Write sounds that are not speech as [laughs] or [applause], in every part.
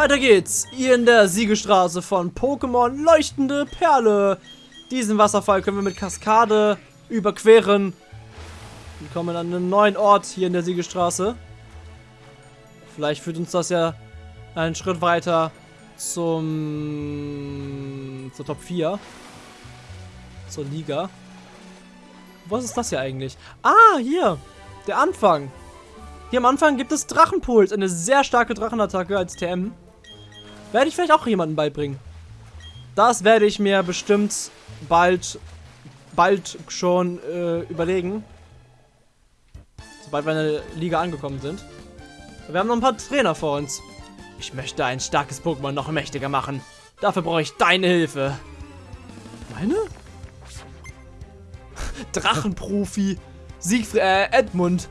Weiter geht's. Hier in der Siegestraße von Pokémon Leuchtende Perle. Diesen Wasserfall können wir mit Kaskade überqueren. Wir kommen an einen neuen Ort hier in der Siegestraße. Vielleicht führt uns das ja einen Schritt weiter zum zur Top 4. Zur Liga. Was ist das hier eigentlich? Ah, hier. Der Anfang. Hier am Anfang gibt es Drachenpuls. Eine sehr starke Drachenattacke als TM. Werde ich vielleicht auch jemanden beibringen. Das werde ich mir bestimmt bald, bald schon äh, überlegen. Sobald wir in der Liga angekommen sind. Wir haben noch ein paar Trainer vor uns. Ich möchte ein starkes Pokémon noch mächtiger machen. Dafür brauche ich deine Hilfe. Meine? [laughs] Drachenprofi. Siegfried, äh, Edmund.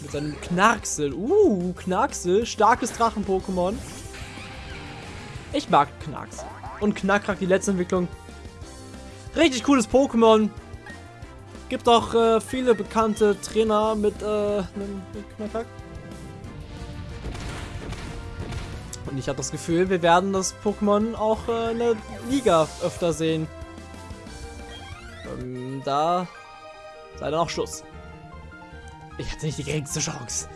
Mit seinem Knarksel. Uh, Knarksel. Starkes Drachen-Pokémon. Ich mag Knarks. Und Knackrack, die letzte Entwicklung. Richtig cooles Pokémon. Gibt auch äh, viele bekannte Trainer mit, äh, einem Knackrack. Und ich habe das Gefühl, wir werden das Pokémon auch äh, in der Liga öfter sehen. Ähm, da sei dann auch Schluss. Ich hatte nicht die geringste Chance.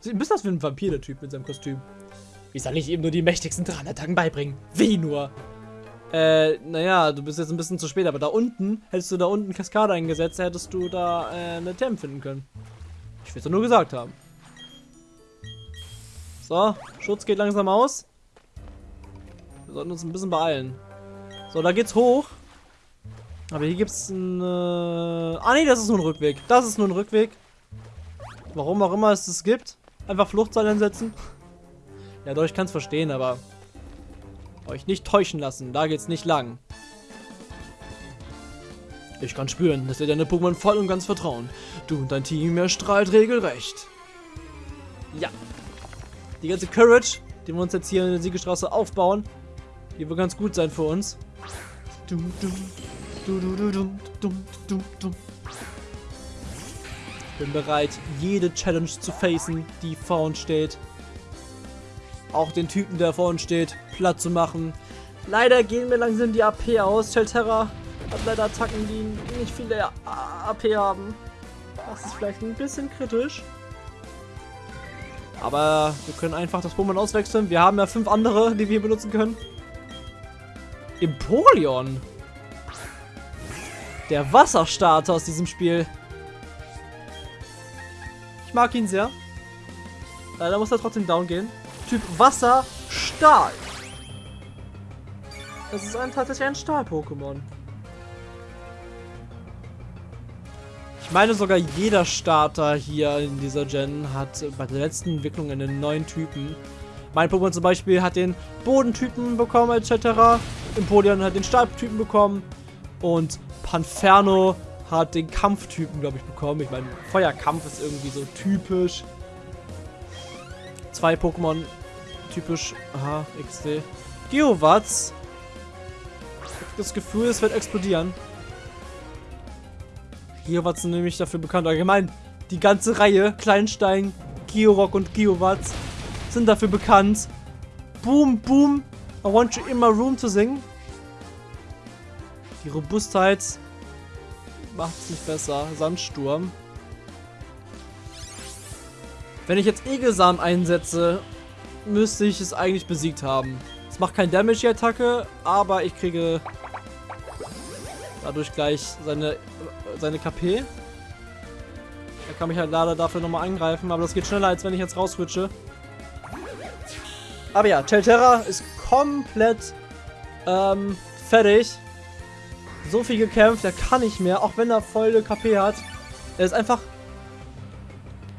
Sieht ein bisschen aus wie ein Vampir, der Typ mit seinem Kostüm. Wie soll ich ihm nur die mächtigsten Drahnattacken beibringen? Wie nur? Äh, naja, du bist jetzt ein bisschen zu spät, aber da unten, hättest du da unten Kaskade eingesetzt, hättest du da äh, eine Tem finden können. Ich will es nur gesagt haben. So, Schutz geht langsam aus. Wir sollten uns ein bisschen beeilen. So, da geht's hoch. Aber hier gibt's ein... Äh ah nee, das ist nur ein Rückweg. Das ist nur ein Rückweg. Warum auch immer es das gibt. Einfach Fluchtseil einsetzen. Ja, doch, ich kann es verstehen, aber... Euch nicht täuschen lassen. Da geht's nicht lang. Ich kann spüren, dass ihr deine Pokémon voll und ganz vertrauen. Du und dein Team erstrahlt regelrecht. Ja. Die ganze Courage, die wir uns jetzt hier in der Siegestraße aufbauen, die wird ganz gut sein für uns. Dum, dum. Bin bereit, jede Challenge zu facen, die vor uns steht. Auch den Typen, der vor uns steht, platt zu machen. Leider gehen mir langsam die AP aus. Shelterra hat leider Attacken, die nicht viele AP haben. Das ist vielleicht ein bisschen kritisch. Aber wir können einfach das Pokémon auswechseln. Wir haben ja fünf andere, die wir benutzen können. Empoleon. Der Wasserstarter aus diesem Spiel. Ich mag ihn sehr. Leider muss er trotzdem down gehen. Typ Wasser, Stahl. Das ist ein, tatsächlich ein Stahl-Pokémon. Ich meine sogar jeder Starter hier in dieser Gen hat bei der letzten Entwicklung einen neuen Typen. Mein Pokémon zum Beispiel hat den Bodentypen bekommen etc. Empoleon hat den Stahltypen bekommen. Und Panferno hat den Kampftypen, glaube ich, bekommen. Ich meine, Feuerkampf ist irgendwie so typisch. Zwei Pokémon typisch. Aha, XD. Geowatz. Das Gefühl, es wird explodieren. Geowatz sind nämlich dafür bekannt. Allgemein, die ganze Reihe, Kleinstein, Georock und Geowatz, sind dafür bekannt. Boom, boom, I want you in my room zu singen. Die Robustheit macht es nicht besser. Sandsturm. Wenn ich jetzt Egelsamen einsetze, müsste ich es eigentlich besiegt haben. Es macht kein Damage, die Attacke, aber ich kriege dadurch gleich seine, seine KP. Er kann mich halt leider dafür nochmal angreifen, aber das geht schneller, als wenn ich jetzt rauswitsche. Aber ja, Chelterra ist komplett ähm, fertig so viel gekämpft, er kann nicht mehr, auch wenn er volle KP hat. Er ist einfach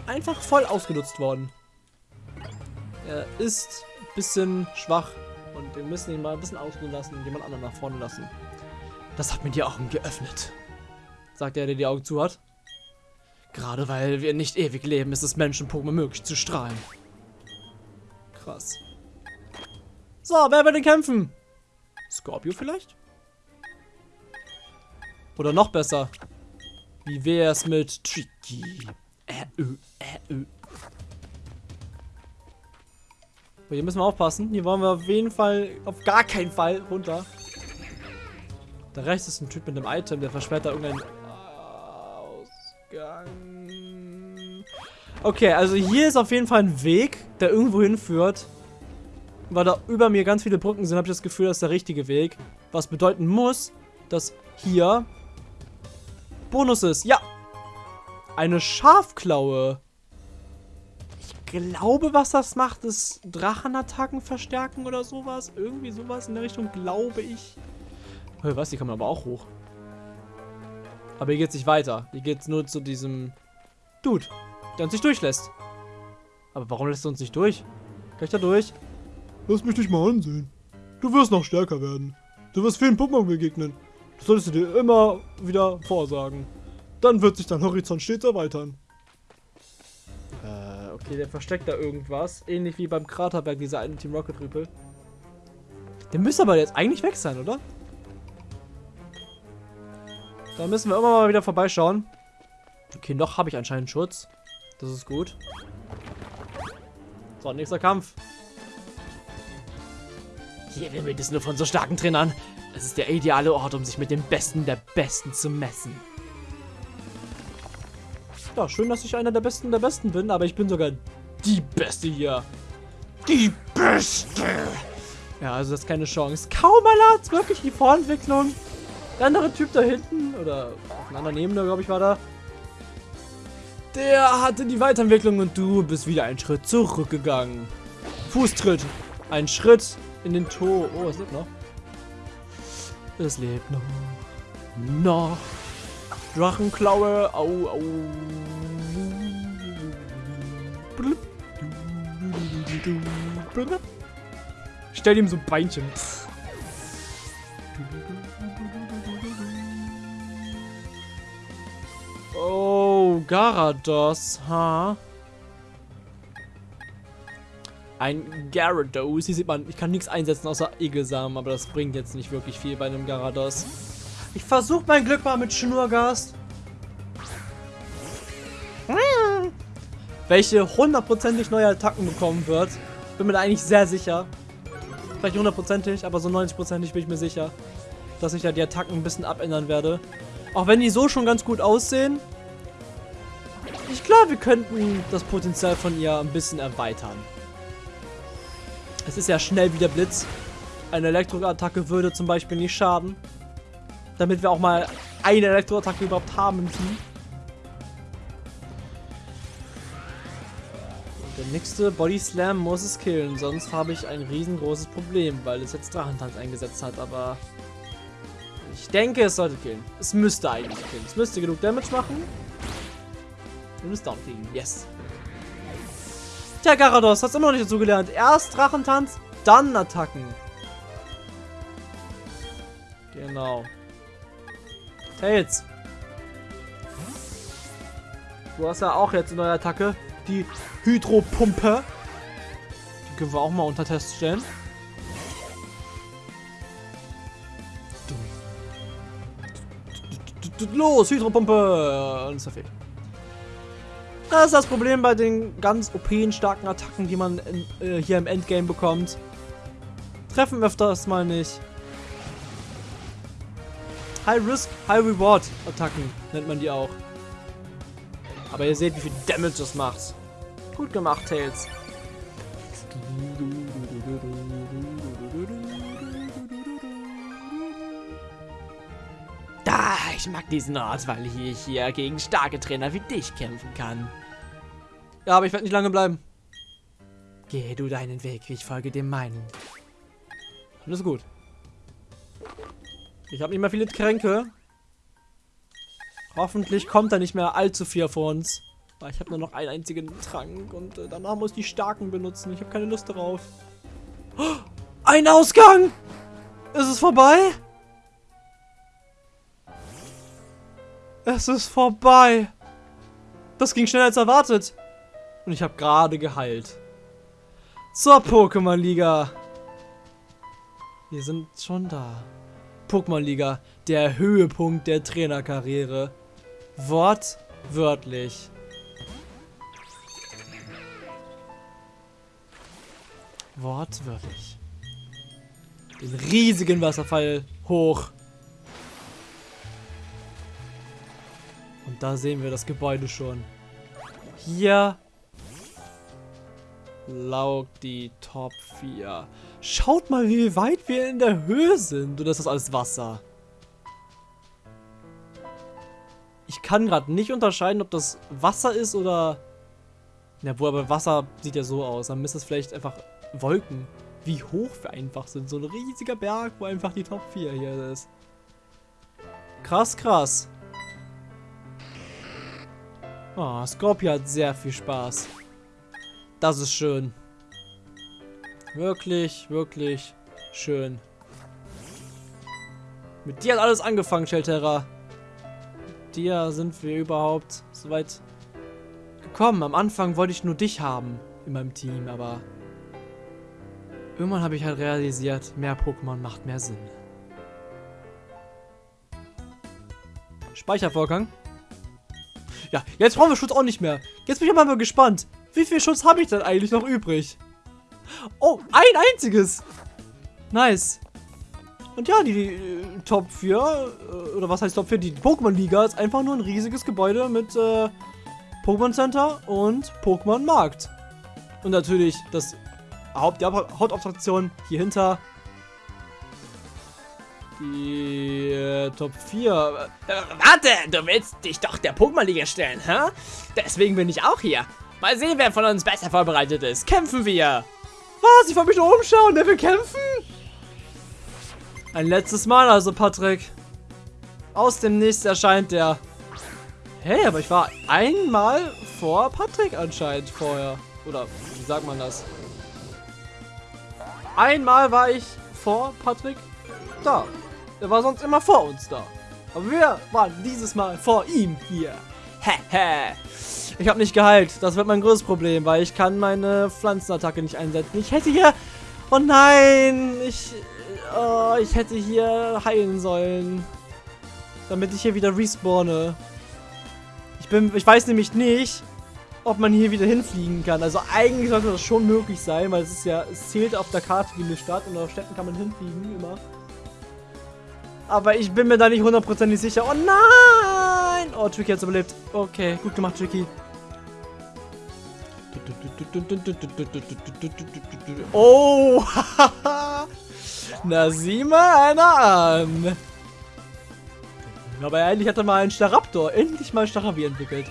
einfach voll ausgenutzt worden. Er ist ein bisschen schwach und wir müssen ihn mal ein bisschen ausruhen lassen und jemand anderen nach vorne lassen. Das hat mir die Augen geöffnet, sagt er, der die Augen zu hat. Gerade weil wir nicht ewig leben, ist es Menschen-Pokémon möglich zu strahlen. Krass. So, wer will denn kämpfen? Scorpio vielleicht? Oder noch besser. Wie wäre es mit Tricky? Äh, ö, äh, ö. Hier müssen wir aufpassen. Hier wollen wir auf jeden Fall, auf gar keinen Fall runter. Da rechts ist ein Typ mit einem Item, der versperrt da irgendeinen Ausgang. Okay, also hier ist auf jeden Fall ein Weg, der irgendwo hinführt. Weil da über mir ganz viele Brücken sind, habe ich das Gefühl, das ist der richtige Weg. Was bedeuten muss, dass hier Bonus ist. Ja! Eine Schafklaue. Ich glaube, was das macht, ist Drachenattacken verstärken oder sowas. Irgendwie sowas in der Richtung, glaube ich. Hör, was? Die kann man aber auch hoch. Aber hier geht's nicht weiter. Hier geht's nur zu diesem Dude, der uns nicht durchlässt. Aber warum lässt er uns nicht durch? Kann ich da durch? Lass mich dich mal ansehen. Du wirst noch stärker werden. Du wirst vielen Pokémon begegnen. Das solltest du dir immer wieder vorsagen. Dann wird sich dein Horizont stets erweitern. Okay, der versteckt da irgendwas. Ähnlich wie beim Kraterberg, dieser eine Team Rocket Rüpel. Der müsste aber jetzt eigentlich weg sein, oder? Da müssen wir immer mal wieder vorbeischauen. Okay, noch habe ich anscheinend Schutz. Das ist gut. So, nächster Kampf. Hier wimmelt es nur von so starken Trainern. Es ist der ideale Ort, um sich mit den Besten der Besten zu messen. Ja, schön, dass ich einer der Besten der Besten bin, aber ich bin sogar die Beste hier. Die Beste! Ja, also das ist keine Chance. Kaum einer hat wirklich die Vorentwicklung. Der andere Typ da hinten, oder auf einer anderen Ebene, glaube ich, war da. Der hatte die Weiterentwicklung und du bist wieder einen Schritt zurückgegangen. Fußtritt. Ein Schritt in den Tod. Oh, es lebt noch. Es lebt noch. Noch. Drachenklaue. Au, au. Stell ihm so Beinchen. Oh, Garados, ha? Ein Gyarados. Hier sieht man, ich kann nichts einsetzen außer Egelsamen, aber das bringt jetzt nicht wirklich viel bei einem Gyarados. Ich versuche mein Glück mal mit Schnurgast. Welche hundertprozentig neue Attacken bekommen wird. Bin mir da eigentlich sehr sicher. Vielleicht hundertprozentig, aber so 90%ig bin ich mir sicher, dass ich da die Attacken ein bisschen abändern werde. Auch wenn die so schon ganz gut aussehen. Ich glaube, wir könnten das Potenzial von ihr ein bisschen erweitern. Es ist ja schnell wie der Blitz. Eine Elektroattacke würde zum Beispiel nicht schaden. Damit wir auch mal eine Elektroattacke überhaupt haben im Team. Der nächste Body Slam muss es killen, sonst habe ich ein riesengroßes Problem, weil es jetzt Drachentanz eingesetzt hat, aber ich denke, es sollte killen. Es müsste eigentlich killen. Es müsste genug Damage machen. Und es down kriegen. Yes. Tja, Garados, hast immer noch nicht dazu gelernt. Erst Drachentanz, dann Attacken. Genau. Tails. Du hast ja auch jetzt eine neue Attacke. Die Hydropumpe. Die können wir auch mal unter Test stellen. Los, Hydropumpe! Und ist verfehlt. Das ist das Problem bei den ganz OP starken Attacken, die man in, äh, hier im Endgame bekommt. Treffen öfters mal nicht. High Risk, High Reward Attacken nennt man die auch. Aber ihr seht, wie viel Damage das macht. Gut gemacht, Tails. Da, ich mag diesen Ort, weil ich hier gegen starke Trainer wie dich kämpfen kann. Ja, aber ich werde nicht lange bleiben. Gehe du deinen Weg, ich folge dem meinen. Alles gut. Ich habe nicht mehr viele Kränke. Hoffentlich kommt da nicht mehr allzu viel vor uns. Aber ich habe nur noch einen einzigen Trank und äh, danach muss ich die Starken benutzen. Ich habe keine Lust darauf. Oh, ein Ausgang! Ist es vorbei? Es ist vorbei. Das ging schneller als erwartet. Und ich habe gerade geheilt. Zur Pokémon-Liga. Wir sind schon da. Pokémon-Liga, der Höhepunkt der Trainerkarriere. Wortwörtlich. Wortwörtlich. Den riesigen Wasserfall hoch. Und da sehen wir das Gebäude schon. Hier laugt die Top 4. Schaut mal, wie weit wir in der Höhe sind. Und das ist alles Wasser. Ich kann gerade nicht unterscheiden, ob das Wasser ist oder... Ja, wo aber Wasser sieht ja so aus. Dann müsste es vielleicht einfach Wolken. Wie hoch wir einfach sind. So ein riesiger Berg, wo einfach die Top 4 hier ist. Krass, krass. Oh, Scorpio hat sehr viel Spaß. Das ist schön. Wirklich, wirklich schön. Mit dir hat alles angefangen, Shelterra. Mit dir sind wir überhaupt so weit gekommen. Am Anfang wollte ich nur dich haben in meinem Team, aber irgendwann habe ich halt realisiert, mehr Pokémon macht mehr Sinn. Speichervorgang. Ja, jetzt brauchen wir Schutz auch nicht mehr. Jetzt bin ich aber mal gespannt. Wie viel Schutz habe ich denn eigentlich noch übrig? Oh, ein einziges. Nice. Und ja, die, die äh, Top 4, äh, oder was heißt Top 4? Die Pokémon-Liga ist einfach nur ein riesiges Gebäude mit äh, Pokémon Center und Pokémon Markt. Und natürlich das Haupt, die Hauptattraktion hier hinter. Die äh, Top 4. Äh, warte, du willst dich doch der Pokémon-Liga stellen, hä? Deswegen bin ich auch hier. Mal sehen, wer von uns besser vorbereitet ist. Kämpfen wir! Was? Ich wollte mich nur umschauen. Der will kämpfen? Ein letztes Mal also, Patrick. Aus dem Nichts erscheint der. Hey, aber ich war einmal vor Patrick anscheinend vorher. Oder wie sagt man das? Einmal war ich vor Patrick da. Er war sonst immer vor uns da. Aber wir waren dieses Mal vor ihm hier. Ich habe nicht geheilt. Das wird mein größtes Problem, weil ich kann meine Pflanzenattacke nicht einsetzen. Ich hätte hier... Oh nein! Ich... Oh, ich hätte hier heilen sollen. Damit ich hier wieder respawne. Ich bin... Ich weiß nämlich nicht, ob man hier wieder hinfliegen kann. Also eigentlich sollte das schon möglich sein, weil es ist ja... Es zählt auf der Karte wie eine Stadt und auf Städten kann man hinfliegen, immer. Aber ich bin mir da nicht hundertprozentig sicher. Oh nein! Oh, Tricky hat überlebt. Okay, gut gemacht, Tricky. Oh! [laughs] Na, sieh mal einer an. Aber endlich hat er mal einen Staraptor. Endlich mal ein Starabi entwickelt.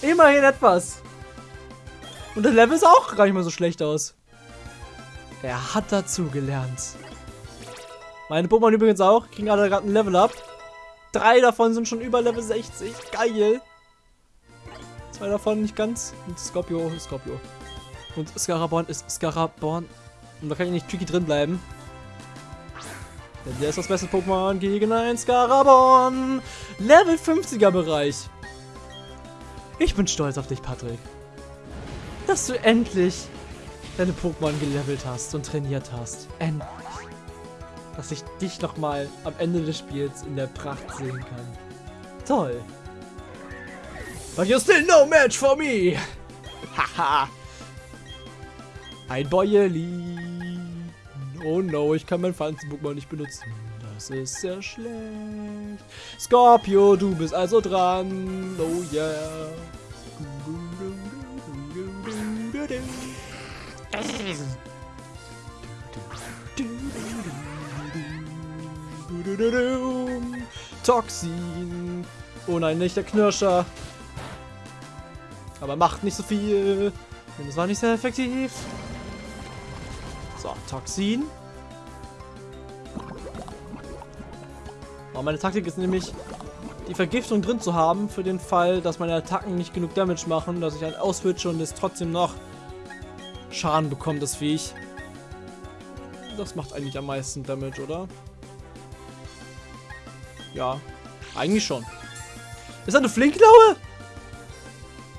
Immerhin etwas. Und das Level ist auch gar nicht mal so schlecht aus. Er hat dazu gelernt. Meine Pokémon übrigens auch. Kriegen alle gerade ein Level up. Drei davon sind schon über Level 60. Geil. Zwei davon nicht ganz. Und Scorpio Scorpio. Und Scaraborn ist Scaraborn. Und da kann ich nicht tricky drin bleiben. Denn der ist das beste Pokémon gegen ein Scaraborn. Level 50er Bereich. Ich bin stolz auf dich, Patrick. Dass du endlich deine Pokémon gelevelt hast und trainiert hast. Endlich. Dass ich dich nochmal am Ende des Spiels in der Pracht sehen kann. Toll. But you're still no match for me. Haha. Ein Bäuerli. Oh no, ich kann mein Pflanzen-Pokémon nicht benutzen. Das ist sehr schlecht. Scorpio, du bist also dran. Oh yeah. Toxin. Oh nein, nicht der Knirscher. Aber macht nicht so viel. Und es war nicht sehr effektiv. So, Toxin. Oh, meine Taktik ist nämlich, die Vergiftung drin zu haben, für den Fall, dass meine Attacken nicht genug Damage machen, dass ich einen auswitsche und es trotzdem noch Schaden bekommt, das Viech. Das macht eigentlich am meisten Damage, oder? Ja, eigentlich schon. Ist das eine Flinkklaue?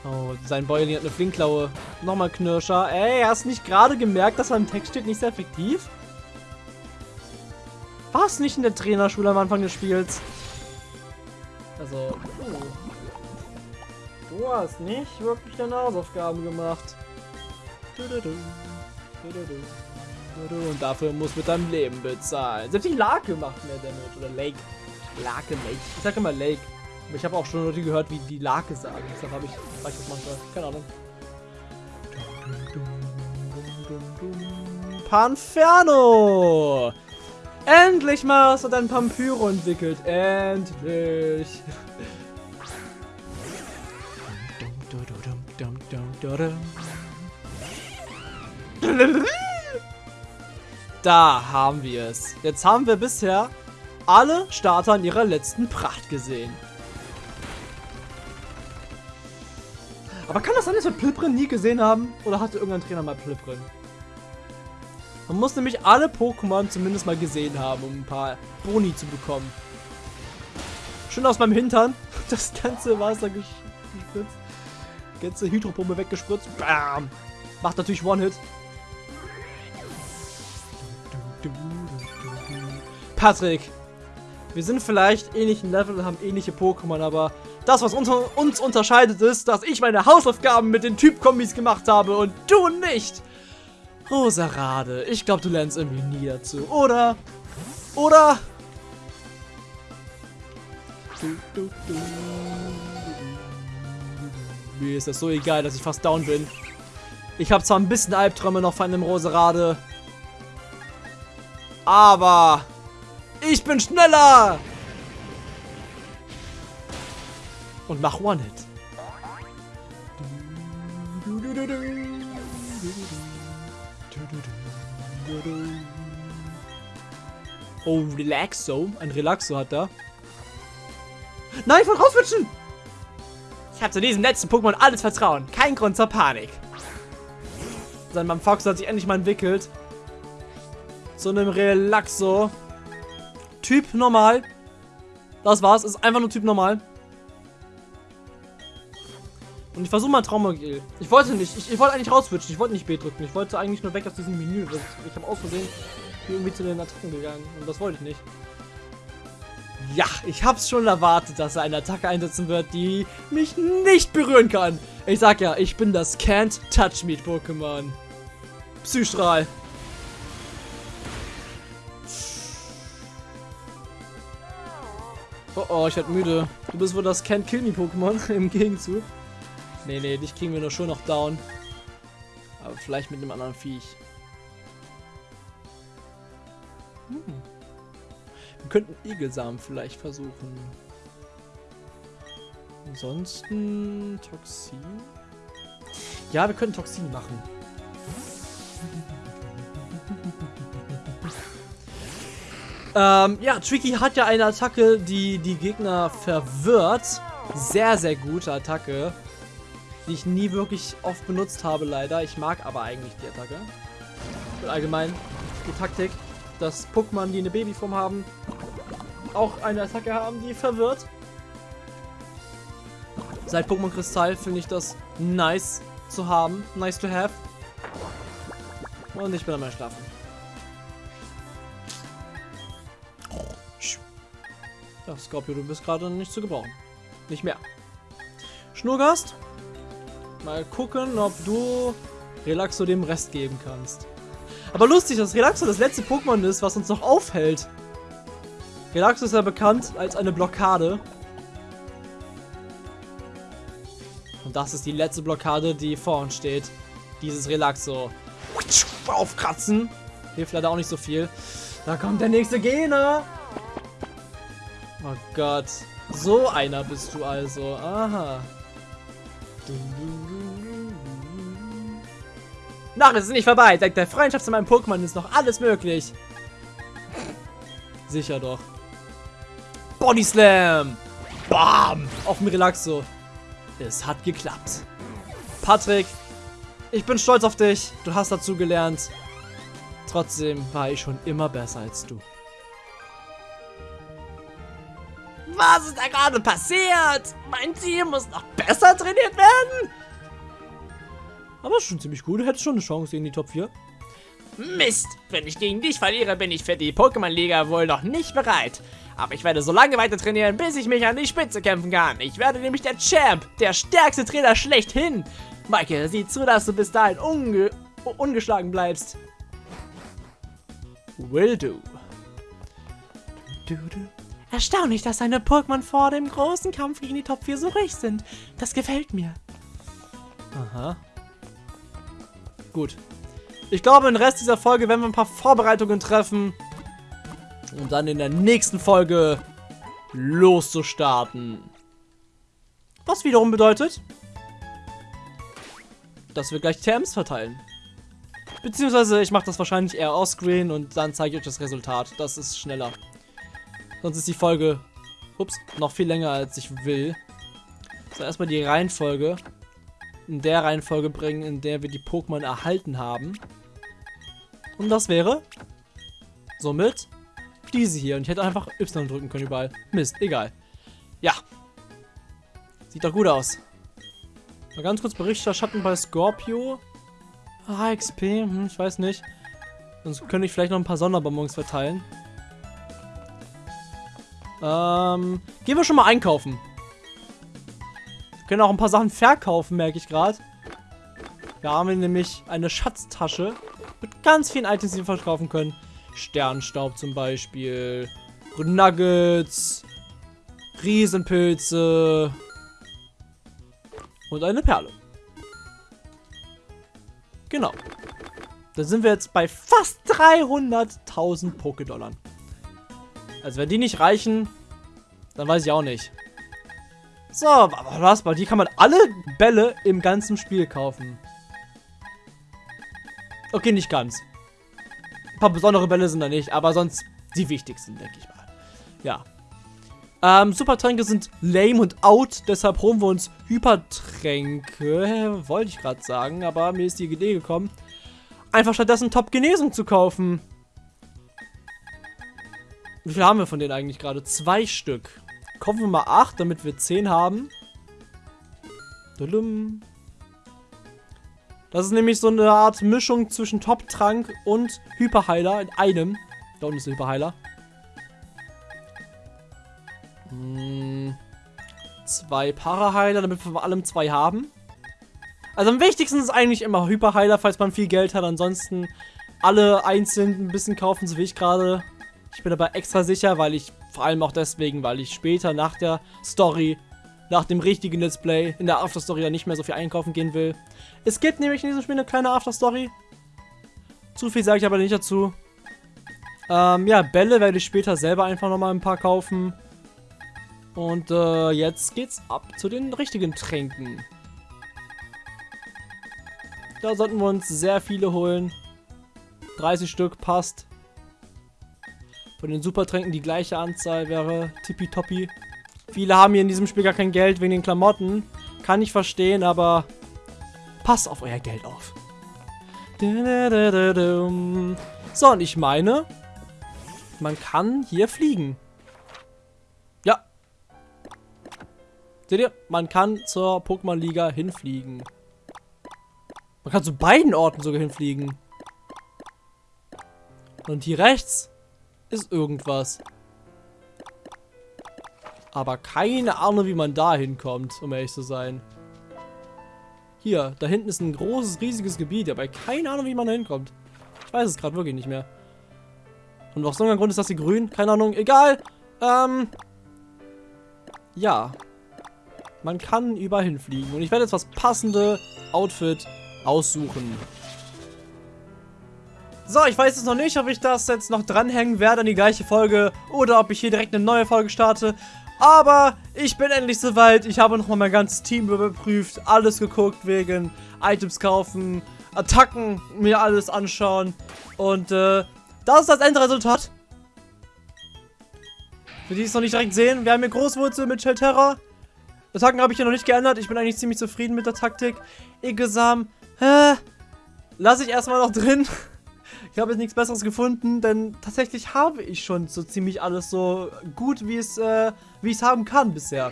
Oh, sein Bäuerling hat eine Flinkklaue. Nochmal Knirscher. Ey, hast du nicht gerade gemerkt, dass da im Text steht, nicht sehr effektiv? War es nicht in der Trainerschule am Anfang des Spiels? Also, oh. Du hast nicht wirklich deine Hausaufgaben gemacht. Und dafür muss mit deinem Leben bezahlen. Selbst die Lake macht mehr Damage. Oder Lake. Lake, Lake. Ich sag immer Lake. Ich habe auch schon Leute gehört, wie die Lake sagen. Deshalb habe ich, sag ich das manchmal. Keine Ahnung. Panferno! Endlich mal hast du dein Pampyro entwickelt. Endlich. Da haben wir es. Jetzt haben wir bisher alle Starter in ihrer letzten Pracht gesehen. Aber kann das sein, dass wir Pliprin nie gesehen haben? Oder hatte irgendein Trainer mal Pliprin? Man muss nämlich alle Pokémon zumindest mal gesehen haben, um ein paar Boni zu bekommen. Schön aus meinem Hintern. [laughs] Das ganze Wasser ges gespritzt. Ganze Hydropumpe weggespritzt. Bam. Macht natürlich One-Hit. Patrick. Wir sind vielleicht ähnlichen Level und haben ähnliche Pokémon, aber das, was unter uns unterscheidet, ist, dass ich meine Hausaufgaben mit den Typ-Kombis gemacht habe und du nicht. Rosarade, ich glaube, du lernst irgendwie nie dazu, oder? Oder? Mir ist das so egal, dass ich fast down bin. Ich habe zwar ein bisschen Albträume noch von einem Roserade. Aber ich bin schneller! Und mach One-Hit. Oh, Relaxo. Ein Relaxo hat da. Nein, ich wollte rauswitschen! Ich habe zu diesem letzten Pokémon alles Vertrauen. Kein Grund zur Panik. Sein Mann Fox hat sich endlich mal entwickelt. Zu einem Relaxo. Typ normal. Das war's. Ist einfach nur Typ normal. Und ich versuche mal Traumagil. Ich wollte nicht. Ich, ich wollte eigentlich rauswitchen. Ich wollte nicht B drücken. Ich wollte eigentlich nur weg aus diesem Menü. Ich, habe aus Versehen irgendwie zu den Attacken gegangen. Und das wollte ich nicht. Ja, ich hab's schon erwartet, dass er eine Attacke einsetzen wird, die mich nicht berühren kann. Ich sag ja, ich bin das Can't Touch Me Pokémon. Psystrahl. Oh ich werd müde. Du bist wohl das Can't Kill Me Pokémon [laughs] im Gegenzug. Nee, nee, dich kriegen wir nur schon noch down. Aber vielleicht mit einem anderen Viech. Hm. Wir könnten Igelsamen vielleicht versuchen. Ansonsten Toxin. Ja, wir können Toxin machen. Ähm, ja, Tricky hat ja eine Attacke, die die Gegner verwirrt. Sehr, sehr gute Attacke. Die ich nie wirklich oft benutzt habe, leider. Ich mag aber eigentlich die Attacke. Und allgemein die Taktik, dass Pokémon, die eine Babyform haben, auch eine Attacke haben, die verwirrt. Seit Pokémon Kristall finde ich das nice zu haben. Nice to have. Und ich bin am Schlafen. Ja, Scorpio, du bist gerade nicht zu gebrauchen. Nicht mehr. Schnurgast. Mal gucken, ob du Relaxo dem Rest geben kannst. Aber lustig, dass Relaxo das letzte Pokémon ist, was uns noch aufhält. Relaxo ist ja bekannt als eine Blockade. Und das ist die letzte Blockade, die vor uns steht. Dieses Relaxo. Aufkratzen. Hilft leider auch nicht so viel. Da kommt der nächste Gegner. Oh Gott. So einer bist du also. Aha. Nach, es ist nicht vorbei. Dank der Freundschaft zu meinem Pokémon ist noch alles möglich. Sicher doch. Body Slam. Bam. Auf dem Relaxo. Es hat geklappt. Patrick, ich bin stolz auf dich. Du hast dazu gelernt. Trotzdem war ich schon immer besser als du. Was ist da gerade passiert? Mein Team muss noch besser trainiert werden? Aber schon ziemlich. Du hättest schon eine Chance in die Top 4. Mist! Wenn ich gegen dich verliere, bin ich für die Pokémon-Liga wohl noch nicht bereit. Aber ich werde so lange weiter trainieren, bis ich mich an die Spitze kämpfen kann. Ich werde nämlich der Champ, der stärkste Trainer schlechthin. Michael, sieh zu, dass du bis dahin unge ungeschlagen bleibst. Will do. Du, du. Erstaunlich, dass seine Pokémon vor dem großen Kampf gegen die Top 4 so ruhig sind. Das gefällt mir. Aha. Gut. Ich glaube, im Rest dieser Folge werden wir ein paar Vorbereitungen treffen. Um dann in der nächsten Folge loszustarten. Was wiederum bedeutet, dass wir gleich TMs verteilen. Beziehungsweise ich mache das wahrscheinlich eher offscreen und dann zeige ich euch das Resultat. Das ist schneller. Sonst ist die Folge, ups, noch viel länger als ich will. So, erstmal die Reihenfolge. In der Reihenfolge bringen, in der wir die Pokémon erhalten haben. Und das wäre somit diese hier. Und ich hätte einfach Y drücken können überall. Mist, egal. Ja. Sieht doch gut aus. Mal ganz kurz Berichterstatten bei Scorpio. Ah, XP, hm, ich weiß nicht. Sonst könnte ich vielleicht noch ein paar Sonderbonbons verteilen. Ähm, gehen wir schon mal einkaufen. Wir können auch ein paar Sachen verkaufen, merke ich gerade. Wir haben nämlich eine Schatztasche mit ganz vielen Items, die wir verkaufen können. Sternstaub zum Beispiel, Nuggets, Riesenpilze und eine Perle. Genau. Da sind wir jetzt bei fast 300.000 Pokédollar. Also wenn die nicht reichen, dann weiß ich auch nicht. So, aber was? Bei die kann man alle Bälle im ganzen Spiel kaufen. Okay, nicht ganz. Ein paar besondere Bälle sind da nicht, aber sonst die wichtigsten, denke ich mal. Ja. Ähm, Supertränke sind lame und out, deshalb holen wir uns Hypertränke. Wollte ich gerade sagen, aber mir ist die Idee gekommen, einfach stattdessen Top-Genesung zu kaufen. Wie viel haben wir von denen eigentlich gerade? Zwei Stück. Kaufen wir mal acht, damit wir zehn haben. Das ist nämlich so eine Art Mischung zwischen Top-Trank und Hyperheiler in einem. Da unten ist der Hyperheiler. Hm, zwei Paraheiler, damit wir vor allem zwei haben. Also am wichtigsten ist eigentlich immer Hyperheiler, falls man viel Geld hat. Ansonsten alle einzeln ein bisschen kaufen, so wie ich gerade. Ich bin aber extra sicher, weil ich, vor allem auch deswegen, weil ich später nach der Story, nach dem richtigen Let's Play, in der Afterstory dann nicht mehr so viel einkaufen gehen will. Es gibt nämlich in diesem Spiel eine kleine Afterstory. Zu viel sage ich aber nicht dazu. Ähm, ja, Bälle werde ich später selber einfach nochmal ein paar kaufen. Und äh, jetzt geht's ab zu den richtigen Tränken. Da sollten wir uns sehr viele holen. 30 Stück passt. Von den Supertränken die gleiche Anzahl wäre tippitoppi. Viele haben hier in diesem Spiel gar kein Geld wegen den Klamotten. Kann ich verstehen, aber passt auf euer Geld auf. So, und ich meine, man kann hier fliegen. Ja. Seht ihr? Man kann zur Pokémon-Liga hinfliegen. Man kann zu beiden Orten sogar hinfliegen. Und hier rechts ist irgendwas. Aber keine Ahnung, wie man da hinkommt, um ehrlich zu sein. Hier, da hinten ist ein großes, riesiges Gebiet, aber keine Ahnung, wie man da hinkommt. Ich weiß es gerade wirklich nicht mehr. Und aus irgendeinem Grund ist das hier grün. Keine Ahnung, egal. Ähm, ja. Man kann überall hinfliegen. Und ich werde jetzt das passende Outfit aussuchen. So, ich weiß jetzt noch nicht, ob ich das jetzt noch dranhängen werde an die gleiche Folge oder ob ich hier direkt eine neue Folge starte. Aber ich bin endlich soweit. Ich habe nochmal mein ganzes Team überprüft, alles geguckt wegen Items kaufen, Attacken, mir alles anschauen. Und äh, das ist das Endresultat. Für die es noch nicht direkt sehen, wir haben hier Großwurzel mit Shelterra. Attacken habe ich hier noch nicht geändert. Ich bin eigentlich ziemlich zufrieden mit der Taktik. Igesam, hä? Lasse ich erstmal noch drin. [laughs] Ich habe jetzt nichts besseres gefunden, denn tatsächlich habe ich schon so ziemlich alles so gut, wie es, äh, wie es haben kann bisher.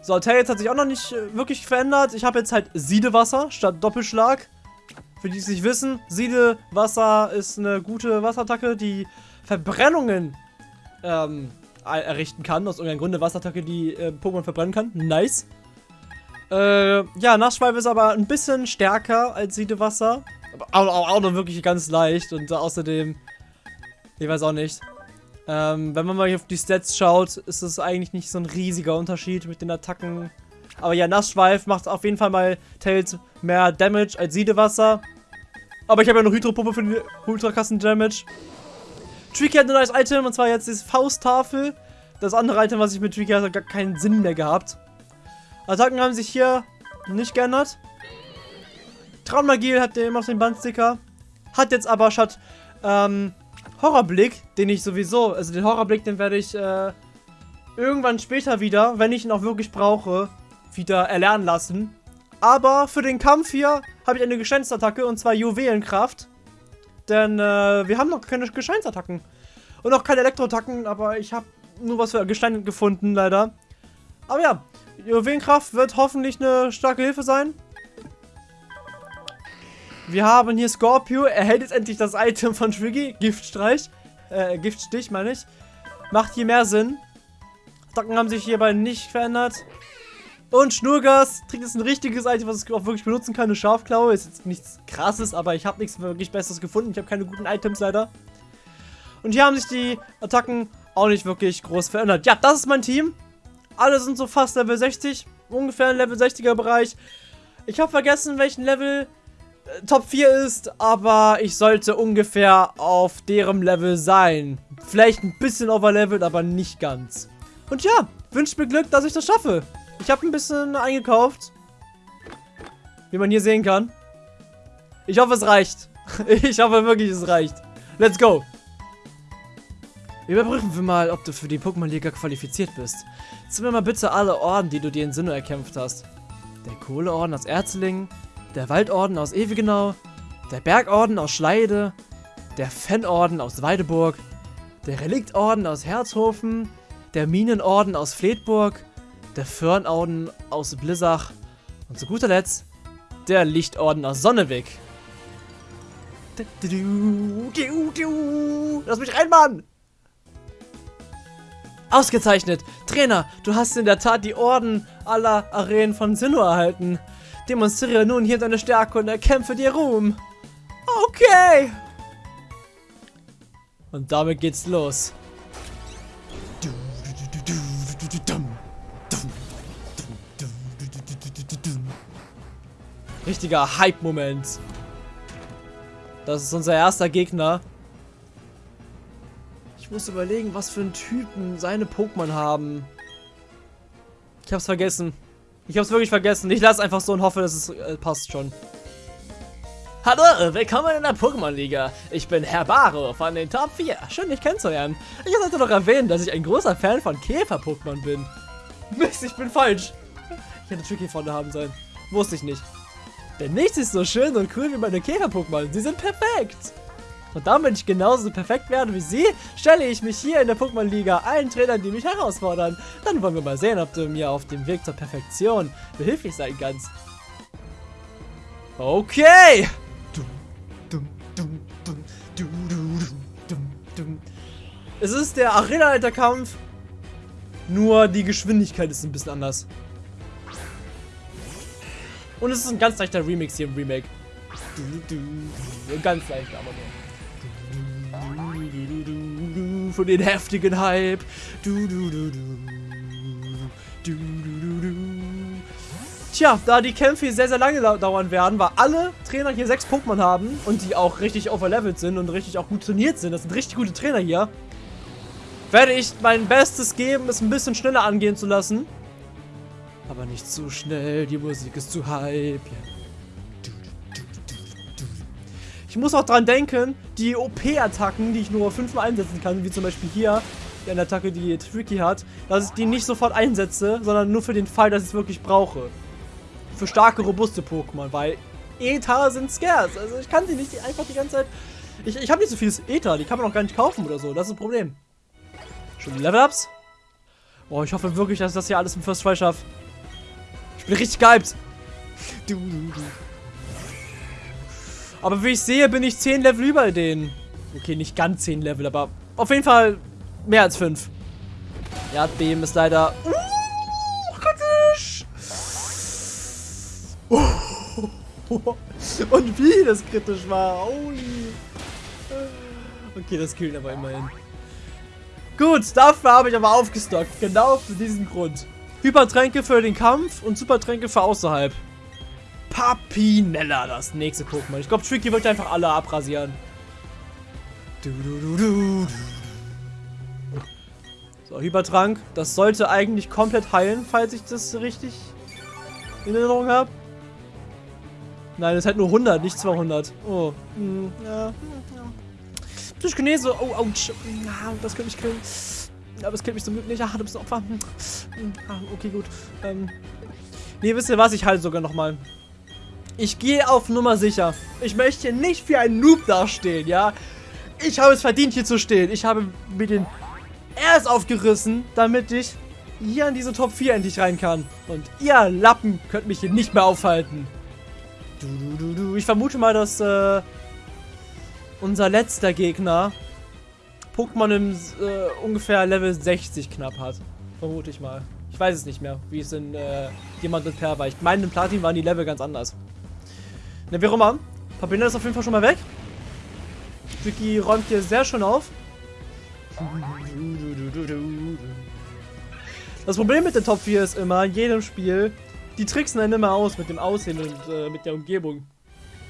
So, Tails hat sich auch noch nicht äh, wirklich verändert. Ich habe jetzt halt Siedewasser statt Doppelschlag. Für die es nicht wissen, Siedewasser ist eine gute Wasserattacke, die Verbrennungen ähm, errichten kann. Aus irgendeinem Grunde Wasserattacke, die äh, Pokémon verbrennen kann. Nice. Äh, ja, Nassschwalbe ist aber ein bisschen stärker als Siedewasser. Aber auch, auch, noch wirklich ganz leicht. Und außerdem, ich weiß auch nicht. Ähm, wenn man mal hier auf die Stats schaut, ist es eigentlich nicht so ein riesiger Unterschied mit den Attacken. Aber ja, Nassschweif macht auf jeden Fall mal Tails mehr Damage als Siedewasser. Aber ich habe ja noch Hydropumpe für den ultrakassen Damage. Tricky hat ein neues Item und zwar jetzt die Fausttafel. Das andere Item, was ich mit Tricky hatte, hat gar keinen Sinn mehr gehabt. Attacken haben sich hier nicht geändert. Traummagie hat der immer noch den Bandsticker. Hat jetzt aber statt ähm, Horrorblick, den ich sowieso, also den Horrorblick, den werde ich äh, irgendwann später wieder, wenn ich ihn auch wirklich brauche, wieder erlernen lassen. Aber für den Kampf hier habe ich eine Gesteinsattacke und zwar Juwelenkraft. Denn äh, wir haben noch keine Gesteinsattacken. Und auch keine Elektroattacken, aber ich habe nur was für Gestein gefunden, leider. Aber ja, Juwelenkraft wird hoffentlich eine starke Hilfe sein. Wir haben hier Scorpio. Er hält jetzt endlich das Item von Triggy. Giftstreich. Äh, Giftstich, meine ich. Macht hier mehr Sinn. Attacken haben sich hierbei nicht verändert. Und Schnurgas trägt jetzt ein richtiges Item, was ich auch wirklich benutzen kann. Eine Schafklaue. Ist jetzt nichts krasses, aber ich habe nichts wirklich Besseres gefunden. Ich habe keine guten Items leider. Und hier haben sich die Attacken auch nicht wirklich groß verändert. Ja, das ist mein Team. Alle sind so fast Level 60. Ungefähr ein Level 60er Bereich. Ich habe vergessen, welchen Level Top 4 ist, aber ich sollte ungefähr auf deren Level sein. Vielleicht ein bisschen overlevelt, aber nicht ganz. Und ja, wünscht mir Glück, dass ich das schaffe. Ich habe ein bisschen eingekauft. Wie man hier sehen kann. Ich hoffe, es reicht. [laughs] Ich hoffe wirklich, es reicht. Let's go. Überprüfen wir mal, ob du für die Pokémon-Liga qualifiziert bist. Zieh mir mal bitte alle Orden, die du dir in Sinnoh erkämpft hast. Der Kohleorden aus Erzlingen, der Waldorden aus Ewigenau, der Bergorden aus Schleide, der Fennorden aus Weideburg, der Reliktorden aus Herzhofen, der Minenorden aus Fledburg, der Föhrnorden aus Blissach und zu guter Letzt der Lichtorden aus Sonnewig. Lass mich rein, Mann! Ausgezeichnet! Trainer, du hast in der Tat die Orden aller Arenen von Sinnoh erhalten. Demonstriere nun hier deine Stärke und erkämpfe dir Ruhm. Okay! Und damit geht's los. Richtiger Hype-Moment. Das ist unser erster Gegner. Ich muss überlegen, was für einen Typen seine Pokémon haben. Ich hab's vergessen. Ich hab's wirklich vergessen. Ich lasse einfach so und hoffe, dass es äh, passt schon. Hallo, willkommen in der Pokémon-Liga. Ich bin Herr Baro von den Top 4. Schön, dich kennenzulernen. Ich sollte noch erwähnen, dass ich ein großer Fan von Käfer-Pokémon bin. Mist, ich bin falsch. Ich hätte Tricky vorne haben sollen. Wusste ich nicht. Denn nichts ist so schön und cool wie meine Käfer-Pokémon. Sie sind perfekt. Und damit ich genauso perfekt werde wie sie, stelle ich mich hier in der Pokémon-Liga allen Trainern, die mich herausfordern. Dann wollen wir mal sehen, ob du mir auf dem Weg zur Perfektion behilflich sein kannst. Okay! Es ist der Arena-Alter-Kampf, nur die Geschwindigkeit ist ein bisschen anders. Und es ist ein ganz leichter Remix hier im Remake. Ganz leicht, aber nur. Für den heftigen Hype. Tja, da die Kämpfe hier sehr, sehr lange dauern werden, weil alle Trainer hier sechs Pokémon haben und die auch richtig overlevelt sind und richtig auch gut trainiert sind, das sind richtig gute Trainer hier, werde ich mein Bestes geben, es ein bisschen schneller angehen zu lassen. Aber nicht zu schnell, die Musik ist zu hype. Ich muss auch dran denken, die OP-Attacken, die ich nur fünfmal einsetzen kann, wie zum Beispiel hier, eine Attacke, die Tricky hat, dass ich die nicht sofort einsetze, sondern nur für den Fall, dass ich es wirklich brauche. Für starke, robuste Pokémon, weil Ether sind scarce. Also ich kann sie nicht einfach die ganze Zeit... Ich, ich habe nicht so vieles Ether, die kann man auch gar nicht kaufen oder so. Das ist ein Problem. Schon Level-Ups? Boah, ich hoffe wirklich, dass ich das hier alles im First Try schaffe. Ich bin richtig gehypt. Aber wie ich sehe, bin ich 10 Level über denen. Okay, nicht ganz 10 Level, aber auf jeden Fall mehr als 5. Ja, dem ist leider... Uh, kritisch. [laughs] Und wie das kritisch war. Holy. Okay, das killt aber immerhin. Gut, dafür habe ich aber aufgestockt. Genau für diesen Grund. Hypertränke für den Kampf und Supertränke für außerhalb. Papinella, das nächste Pokémon. Ich glaube, Tricky wird einfach alle abrasieren. Du, du, du, du. So, Hypertrank. Das sollte eigentlich komplett heilen, falls ich das richtig in Erinnerung habe. Nein, es hat nur 100, nicht 200. Oh, hm, ja. Psychkinese. Oh, ouch. Das könnte mich killen. Aber es killt mich zum Glück nicht. Ah, du bist ein Opfer. Hm, hm, ah, okay, gut. Ähm. Nee, wisst ihr was? Ich halte sogar nochmal. Ich gehe auf Nummer sicher. Ich möchte nicht wie ein Noob dastehen, ja? Ich habe es verdient, hier zu stehen. Ich habe mir den erst aufgerissen, damit ich hier in diese Top 4 endlich rein kann. Und ihr Lappen könnt mich hier nicht mehr aufhalten. Du, du, du, du. Ich vermute mal, dass äh, unser letzter Gegner Pokémon im äh, ungefähr Level 60 knapp hat. Vermute ich mal. Ich weiß es nicht mehr, wie es in äh, Diamant und Per war. Ich meine, in Platin waren die Level ganz anders. Ne, wie auch immer. Papina ist auf jeden Fall schon mal weg. Vicky räumt hier sehr schön auf. Das Problem mit der Top 4 ist immer, in jedem Spiel, die tricksen einen immer aus mit dem Aussehen und äh, mit der Umgebung.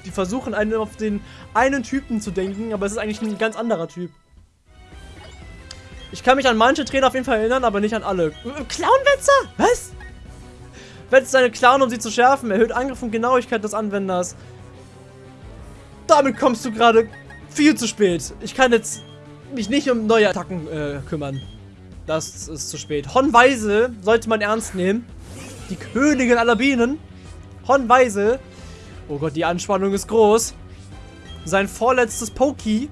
Die versuchen einen auf den einen Typen zu denken, aber es ist eigentlich ein ganz anderer Typ. Ich kann mich an manche Trainer auf jeden Fall erinnern, aber nicht an alle. Clownwetzer? Was? Wetzt seine Clown, um sie zu schärfen. Erhöht Angriff und Genauigkeit des Anwenders. Damit kommst du gerade viel zu spät. Ich kann jetzt mich nicht um neue Attacken äh, kümmern. Das ist zu spät. Hon Weise sollte man ernst nehmen. Die Königin aller Bienen. Hon Weise. Oh Gott, die Anspannung ist groß. Sein vorletztes Poki.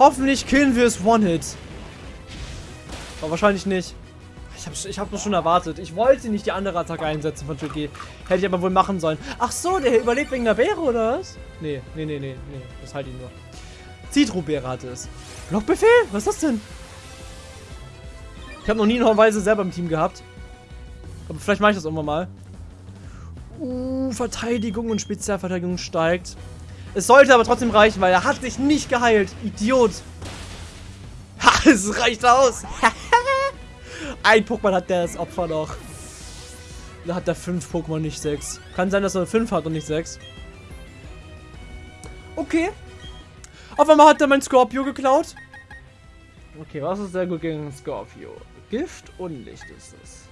Hoffentlich killen wir es One-Hit. Aber wahrscheinlich nicht. Ich habe ich hab schon erwartet. Ich wollte nicht die andere Attacke einsetzen von Tricky. Hätte ich aber wohl machen sollen. Ach so, der überlebt wegen der Beere, oder was? Nee, nee, nee, nee, nee. Das halt ihn nur. Zitrusbeere hatte es. Blockbefehl? Was ist das denn? Ich habe noch nie eine Weise selber im Team gehabt. Aber vielleicht mache ich das irgendwann mal. Uh, Verteidigung und Spezialverteidigung steigt. Es sollte aber trotzdem reichen, weil er hat sich nicht geheilt. Idiot. Ha, [laughs] es reicht aus. [laughs] Ein Pokémon hat der das Opfer noch. Da hat er fünf Pokémon, nicht sechs. Kann sein, dass er fünf hat und nicht sechs. Okay. Auf einmal hat er mein Scorpio geklaut. Okay, was ist sehr gut gegen Scorpio? Gift und Licht ist es.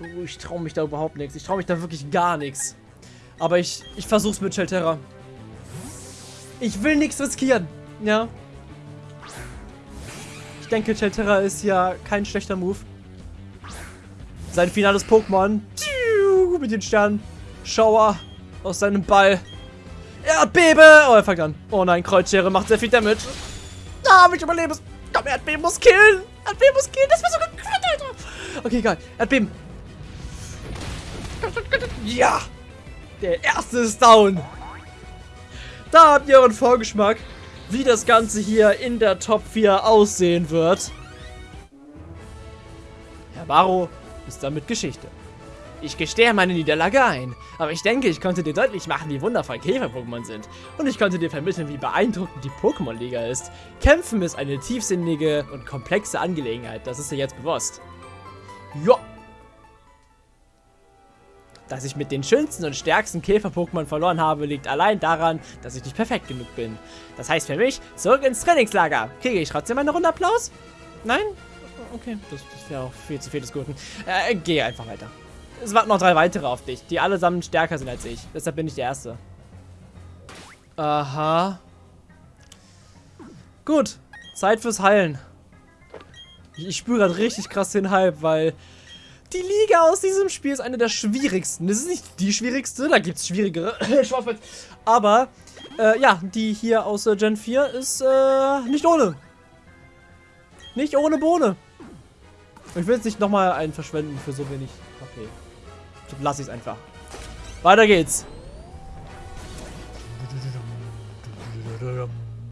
Uh, ich traue mich da überhaupt nichts. Ich traue mich da wirklich gar nichts. Aber ich, ich versuch's mit Shelterra. Ich will nichts riskieren. Ja. Ich denke, Shelterra ist ja kein schlechter Move. Sein finales Pokémon. Mit den Sternen. Schauer aus seinem Ball. Erdbebe! Oh, er fängt an. Oh nein, Kreuzschere macht sehr viel Damage. Ah, ich überlebe es. Komm, Erdbeben muss killen. Erdbeben muss killen. Das war sogar Crit, Alter. Okay, egal. Erdbeben. Ja. Der erste ist down. Da habt ihr euren Vorgeschmack, wie das Ganze hier in der Top 4 aussehen wird. Herr Baro ist damit Geschichte. Ich gestehe meine Niederlage ein, aber ich denke, ich konnte dir deutlich machen, wie wundervoll Käfer-Pokémon sind. Und ich konnte dir vermitteln, wie beeindruckend die Pokémon-Liga ist. Kämpfen ist eine tiefsinnige und komplexe Angelegenheit, das ist dir jetzt bewusst. Ja, dass ich mit den schönsten und stärksten Käfer-Pokémon verloren habe, liegt allein daran, dass ich nicht perfekt genug bin. Das heißt für mich, zurück ins Trainingslager. Kriege ich trotzdem eine Runde Applaus? Nein? Okay, das, das wäre auch viel zu viel des Guten. Äh, geh einfach weiter. Es warten noch drei weitere auf dich, die allesamt stärker sind als ich. Deshalb bin ich der Erste. Aha. Gut, Zeit fürs Heilen. Ich, ich spüre gerade richtig krass den Hype, weil die Liga aus diesem Spiel ist eine der schwierigsten. Das ist nicht die schwierigste, da gibt es schwierigere. [laughs] Aber, äh, ja, die hier aus äh, Gen 4 ist äh, nicht ohne. Nicht ohne Bohne. Ich will jetzt nicht nochmal einen verschwenden für so wenig Okay, Dann lasse ich es einfach. Weiter geht's.